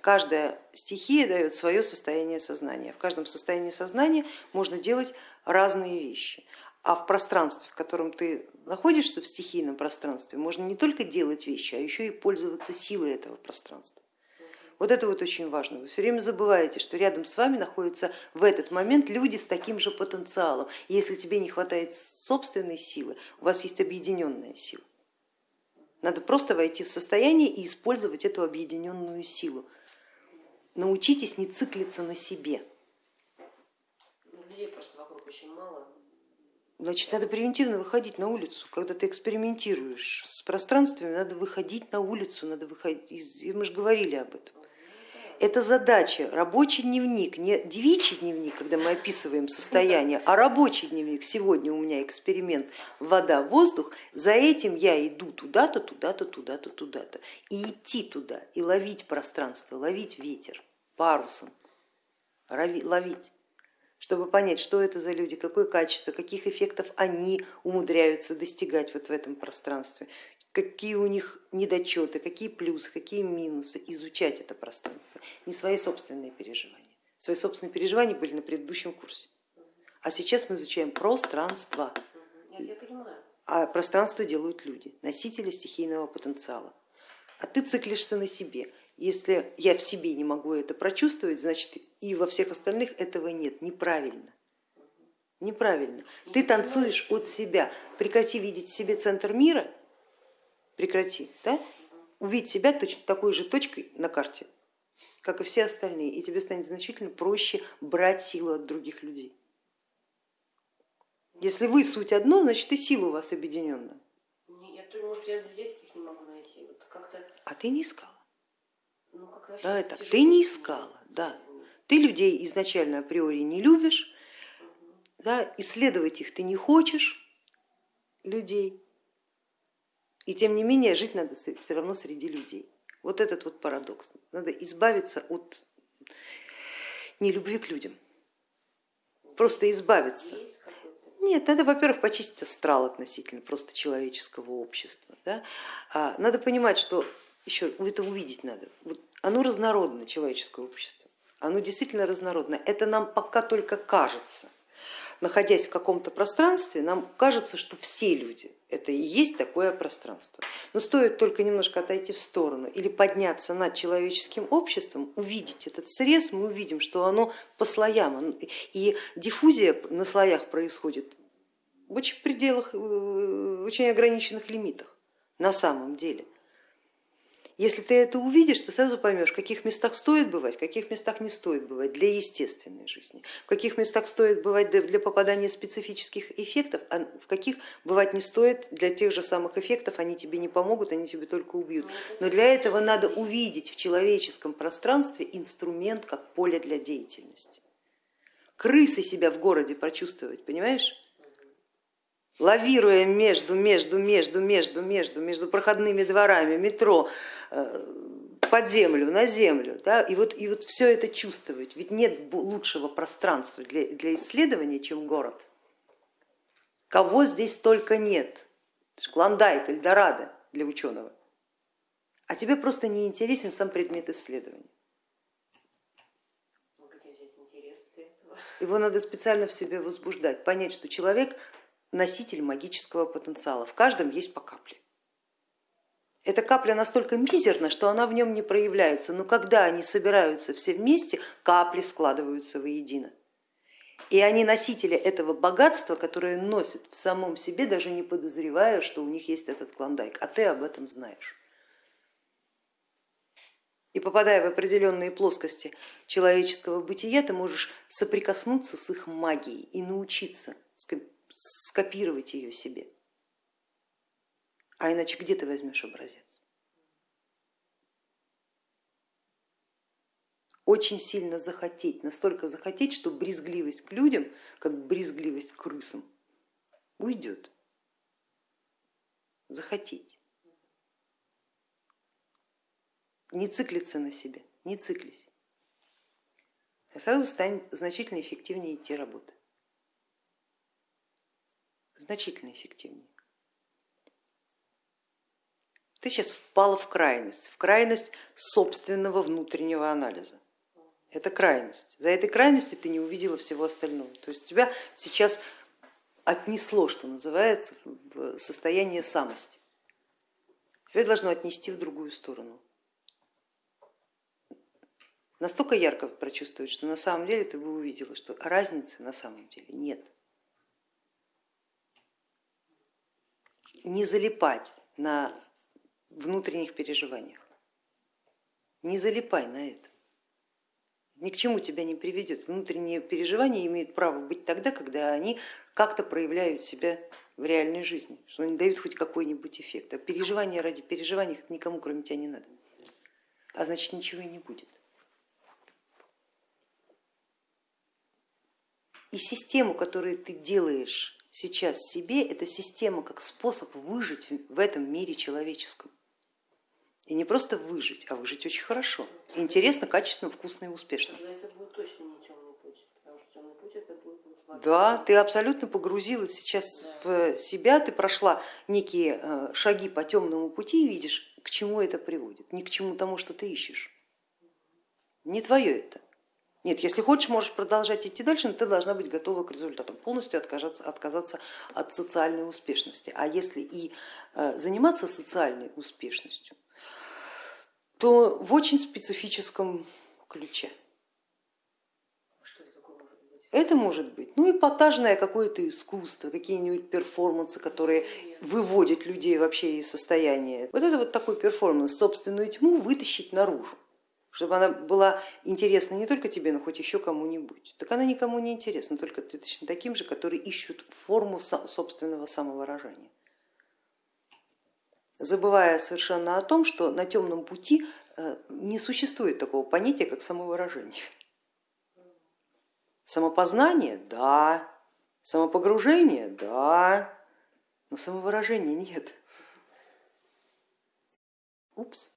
Каждая стихия дает свое состояние сознания. В каждом состоянии сознания можно делать разные вещи. А в пространстве, в котором ты находишься, в стихийном пространстве, можно не только делать вещи, а еще и пользоваться силой этого пространства. Вот это вот очень важно. Вы все время забываете, что рядом с вами находятся в этот момент люди с таким же потенциалом. И если тебе не хватает собственной силы, у вас есть объединенная сила. Надо просто войти в состояние и использовать эту объединенную силу. Научитесь не циклиться на себе. Людей просто вокруг очень мало. Значит, надо превентивно выходить на улицу. Когда ты экспериментируешь с пространствами, надо выходить на улицу, надо выходить. И мы же говорили об этом. Это задача, рабочий дневник, не девичий дневник, когда мы описываем состояние, а рабочий дневник. Сегодня у меня эксперимент вода, воздух, за этим я иду туда-то, туда-то, туда-то, туда-то. И идти туда, и ловить пространство, ловить ветер парусом, ловить чтобы понять, что это за люди, какое качество, каких эффектов они умудряются достигать вот в этом пространстве, какие у них недочеты, какие плюсы, какие минусы, изучать это пространство, не свои собственные переживания. Свои собственные переживания были на предыдущем курсе, а сейчас мы изучаем пространство. А пространство делают люди, носители стихийного потенциала. А ты циклишься на себе. Если я в себе не могу это прочувствовать, значит и во всех остальных этого нет. Неправильно. Неправильно. Ты танцуешь от себя. Прекрати видеть в себе центр мира, прекрати, да? увидеть себя точно такой же точкой на карте, как и все остальные, и тебе станет значительно проще брать силу от других людей. Если вы суть одно, значит и сила у вас объединенная. Может, я людей таких не могу найти. Вот а ты не искала. Давай так, ты не искала, да. Ты людей изначально априори не любишь, да, исследовать их ты не хочешь, людей, и тем не менее жить надо все равно среди людей. Вот этот вот парадокс. Надо избавиться от нелюбви к людям, просто избавиться. Нет, надо, во-первых, почистить астрал относительно просто человеческого общества. Да? А надо понимать, что еще это увидеть надо. Вот оно разнородно, человеческое общество. Оно действительно разнородно. Это нам пока только кажется. Находясь в каком-то пространстве, нам кажется, что все люди это и есть такое пространство. Но стоит только немножко отойти в сторону или подняться над человеческим обществом, увидеть этот срез, мы увидим, что оно по слоям. И диффузия на слоях происходит в очень пределах, в очень ограниченных лимитах на самом деле. Если ты это увидишь, ты сразу поймешь, в каких местах стоит бывать, в каких местах не стоит бывать для естественной жизни, в каких местах стоит бывать для попадания специфических эффектов, а в каких бывать не стоит для тех же самых эффектов, они тебе не помогут, они тебе только убьют. Но для этого надо увидеть в человеческом пространстве инструмент как поле для деятельности. Крысы себя в городе прочувствовать, понимаешь? Лавируя между, между, между, между, между, между проходными дворами, метро, э, под землю, на землю. Да? И, вот, и вот все это чувствовать, ведь нет лучшего пространства для, для исследования, чем город. Кого здесь только нет, Клондайк, Эльдорадо для ученого. А тебе просто не интересен сам предмет исследования. Его надо специально в себе возбуждать, понять, что человек носитель магического потенциала. В каждом есть по капле. Эта капля настолько мизерна, что она в нем не проявляется, но когда они собираются все вместе, капли складываются воедино. И они носители этого богатства, которое носят в самом себе, даже не подозревая, что у них есть этот клондайк, а ты об этом знаешь. И попадая в определенные плоскости человеческого бытия, ты можешь соприкоснуться с их магией и научиться скопировать ее себе. А иначе где ты возьмешь образец? Очень сильно захотеть, настолько захотеть, что брезгливость к людям, как брезгливость к крысам, уйдет. Захотеть. Не циклиться на себе, не циклись. И сразу станет значительно эффективнее идти работать значительно эффективнее. Ты сейчас впала в крайность, в крайность собственного внутреннего анализа. Это крайность. За этой крайностью ты не увидела всего остального. То есть тебя сейчас отнесло, что называется, в состояние самости. Теперь должно отнести в другую сторону. Настолько ярко прочувствовать, что на самом деле ты бы увидела, что разницы на самом деле нет. Не залипать на внутренних переживаниях, не залипай на это ни к чему тебя не приведет. Внутренние переживания имеют право быть тогда, когда они как-то проявляют себя в реальной жизни, что они дают хоть какой-нибудь эффект. А переживания ради переживаний никому кроме тебя не надо, а значит ничего и не будет. И систему, которую ты делаешь сейчас себе, это система как способ выжить в этом мире человеческом. И не просто выжить, а выжить очень хорошо. Интересно, качественно, вкусно и успешно. Да, ты абсолютно погрузилась сейчас в себя, ты прошла некие э, шаги по темному пути и видишь, к чему это приводит, не к чему тому, что ты ищешь. Не твое это. Нет, если хочешь, можешь продолжать идти дальше, но ты должна быть готова к результатам, полностью отказаться, отказаться от социальной успешности. А если и э, заниматься социальной успешностью, то в очень специфическом ключе. Это может быть ну, эпатажное какое-то искусство, какие-нибудь перформансы, которые выводят людей вообще из состояния. Вот это вот такой перформанс, собственную тьму вытащить наружу, чтобы она была интересна не только тебе, но хоть еще кому-нибудь. Так она никому не интересна, только точно таким же, которые ищут форму собственного самовыражения забывая совершенно о том, что на темном пути э, не существует такого понятия, как самовыражение. Самопознание, да, самопогружение, да, но самовыражения нет. Упс.